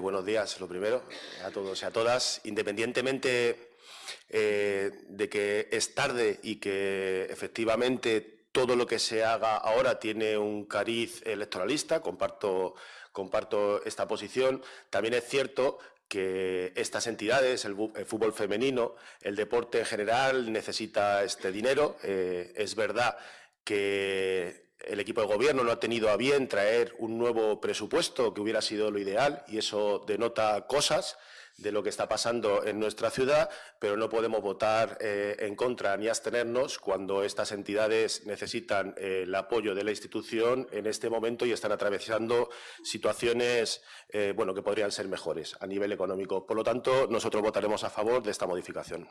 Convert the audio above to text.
Buenos días, lo primero, a todos y a todas. Independientemente eh, de que es tarde y que efectivamente todo lo que se haga ahora tiene un cariz electoralista, comparto, comparto esta posición, también es cierto que estas entidades, el, fútbol femenino, el deporte en general, necesita este dinero. Eh, es verdad que el equipo de gobierno no ha tenido a bien traer un nuevo presupuesto, que hubiera sido lo ideal, y eso denota cosas de lo que está pasando en nuestra ciudad, pero no podemos votar eh, en contra ni abstenernos cuando estas entidades necesitan eh, el apoyo de la institución en este momento y están atravesando situaciones eh, bueno, que podrían ser mejores a nivel económico. Por lo tanto, nosotros votaremos a favor de esta modificación.